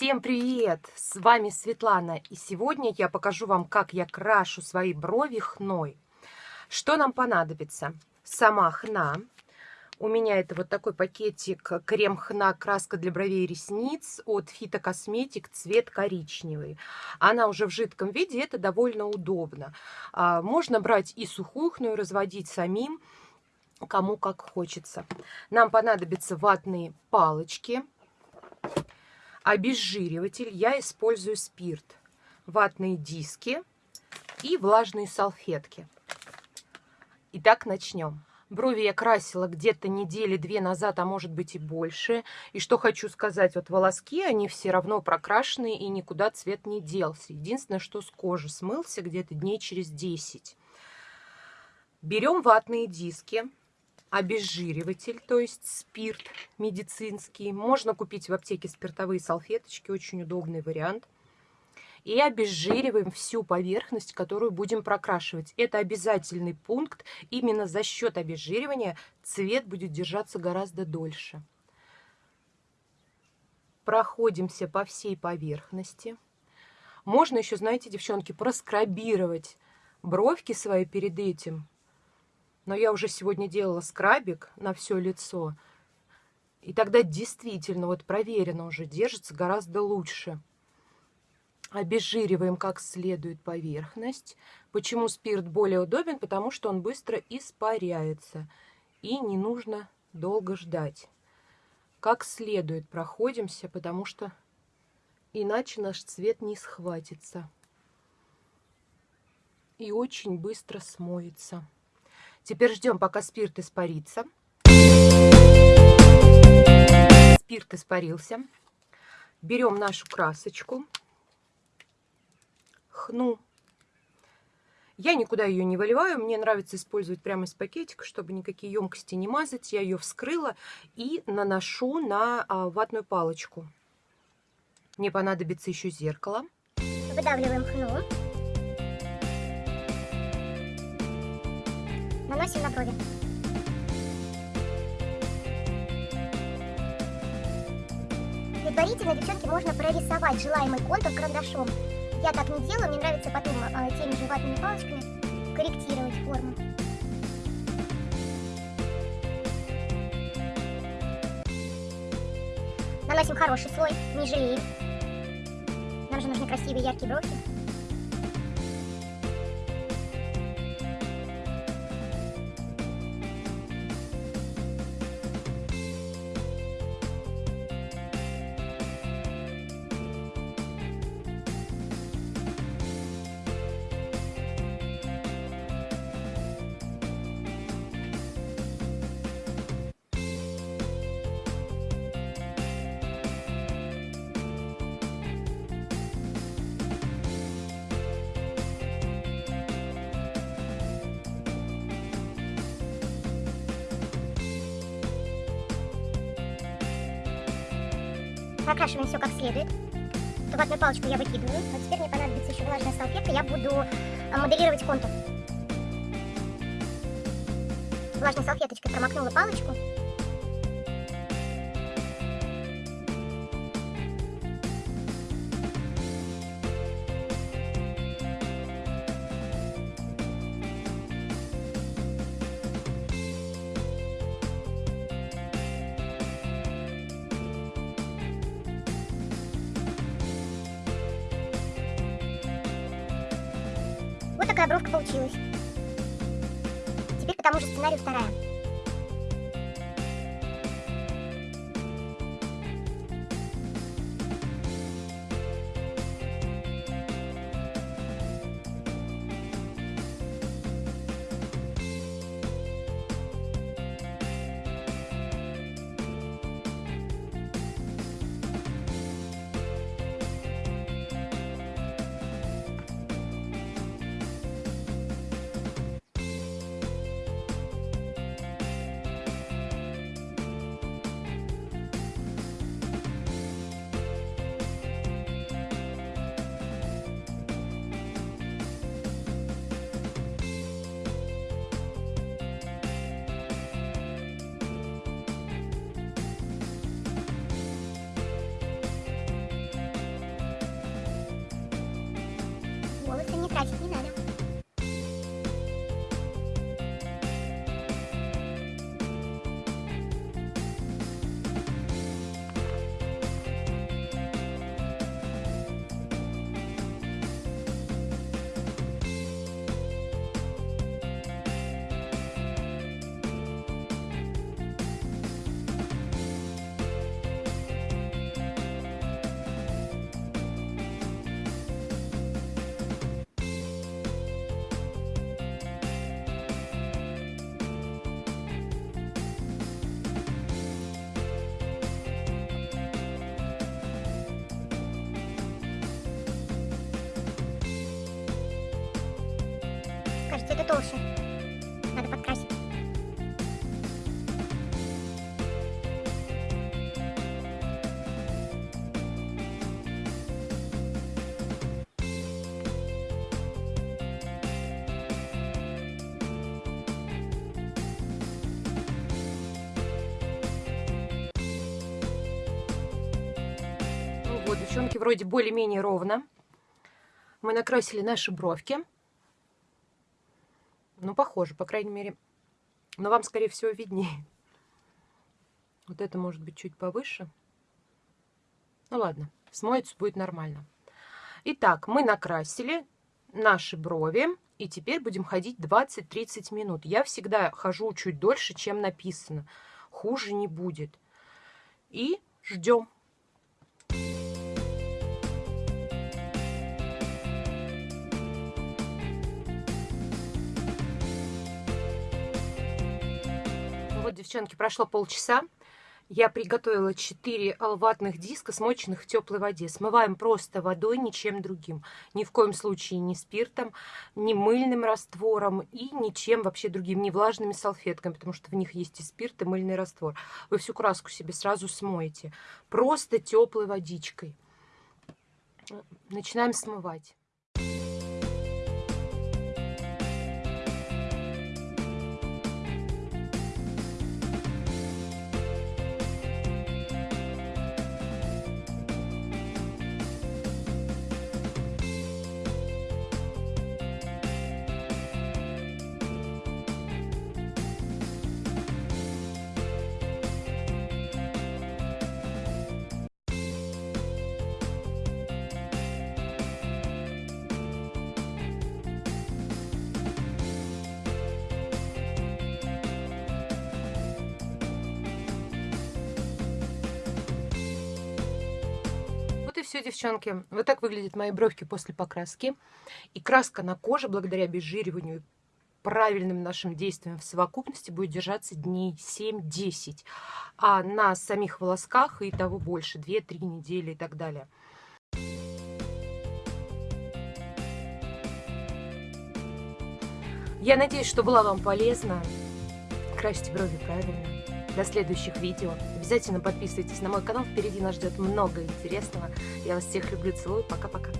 Всем привет! С вами Светлана, и сегодня я покажу вам, как я крашу свои брови хной. Что нам понадобится? Сама хна. У меня это вот такой пакетик крем хна краска для бровей и ресниц от Фитокосметик цвет коричневый. Она уже в жидком виде, это довольно удобно. А, можно брать и сухую хну и разводить самим, кому как хочется. Нам понадобятся ватные палочки, обезжириватель. Я использую спирт, ватные диски и влажные салфетки. Итак, начнем. Брови я красила где-то недели две назад, а может быть и больше. И что хочу сказать, вот волоски, они все равно прокрашенные и никуда цвет не делся. Единственное, что с кожи смылся где-то дней через 10. Берем ватные диски, обезжириватель, то есть спирт медицинский. Можно купить в аптеке спиртовые салфеточки, очень удобный вариант. И обезжириваем всю поверхность, которую будем прокрашивать. Это обязательный пункт. Именно за счет обезжиривания цвет будет держаться гораздо дольше. Проходимся по всей поверхности. Можно еще, знаете, девчонки, проскрабировать бровки свои перед этим но я уже сегодня делала скрабик на все лицо. И тогда действительно, вот проверено уже, держится гораздо лучше. Обезжириваем как следует поверхность. Почему спирт более удобен? Потому что он быстро испаряется. И не нужно долго ждать. Как следует проходимся, потому что иначе наш цвет не схватится. И очень быстро смоется. Теперь ждем, пока спирт испарится. Спирт испарился. Берем нашу красочку. Хну. Я никуда ее не выливаю. Мне нравится использовать прямо из пакетика, чтобы никакие емкости не мазать. Я ее вскрыла и наношу на а, ватную палочку. Мне понадобится еще зеркало. Выдавливаем хну. Наносим на брови. Предварительно, девчонки, можно прорисовать желаемый контур карандашом. Я так не делаю, мне нравится потом э, теми же ватными палочками корректировать форму. Наносим хороший слой, не жалеем. Нам же нужны красивые яркие бровки. Прокрашиваем все как следует. Ватную палочку я выкидываю. А теперь мне понадобится еще влажная салфетка. Я буду э, моделировать контур. Влажной салфеточкой промокнула палочку. Бровка получилась. Теперь по тому же сценарию вторая. 还是新来的。Вот, девчонки, вроде более-менее ровно. Мы накрасили наши бровки. Ну, похоже, по крайней мере. Но вам, скорее всего, виднее. Вот это может быть чуть повыше. Ну ладно, смоется, будет нормально. Итак, мы накрасили наши брови. И теперь будем ходить 20-30 минут. Я всегда хожу чуть дольше, чем написано. Хуже не будет. И ждем. Девчонки, прошло полчаса. Я приготовила 4 ватных диска, смоченных в теплой воде. Смываем просто водой, ничем другим. Ни в коем случае ни спиртом, ни мыльным раствором и ничем вообще другим, ни влажными салфетками, потому что в них есть и спирт, и мыльный раствор. Вы всю краску себе сразу смоете. Просто теплой водичкой. Начинаем смывать. Все, девчонки. Вот так выглядят мои бровки после покраски. И краска на коже, благодаря обезжириванию правильным нашим действиям в совокупности будет держаться дней 7-10. А на самих волосках и того больше, 2-3 недели и так далее. Я надеюсь, что была вам полезна. Красьте брови правильно. До следующих видео. Обязательно подписывайтесь на мой канал. Впереди нас ждет много интересного. Я вас всех люблю, целую. Пока-пока.